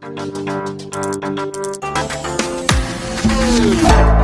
Thank you.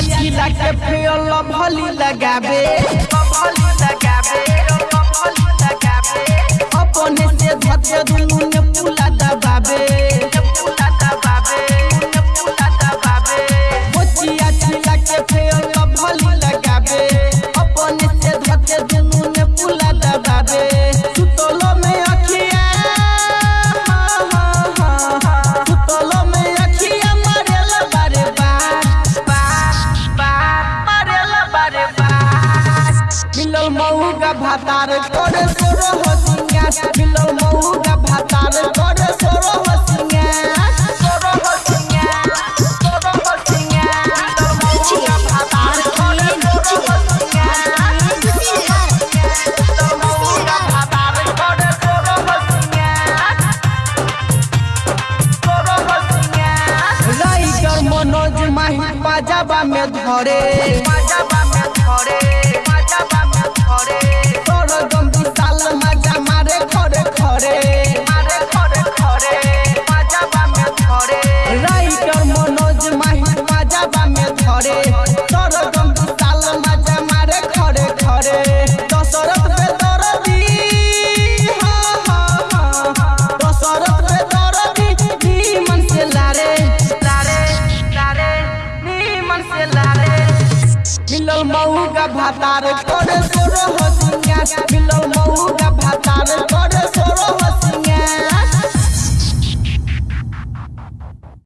Mochia चिला के fail भली लगाबे भली लगाबे भली लगाबे अपने से धके दुनु ने पुला दबाबे पुला दबाबे पुला दबाबे मोचिया चिला के भातार करे सोरो हो सिंगार मिलल मऊगा भातार करे सोरो हो सिंगार सोरो हो सिंगार सोरो हो सिंगार मिलल मऊगा भातार करे सोरो हो सिंगार मिलल मऊगा भातार करे सोरो हो सिंगार सोरो हो सिंगार राइटर मनोज माही पाजाबा में धरे। भातार करे सोरो हो दुनिया। मिलो मऊ का भातार करे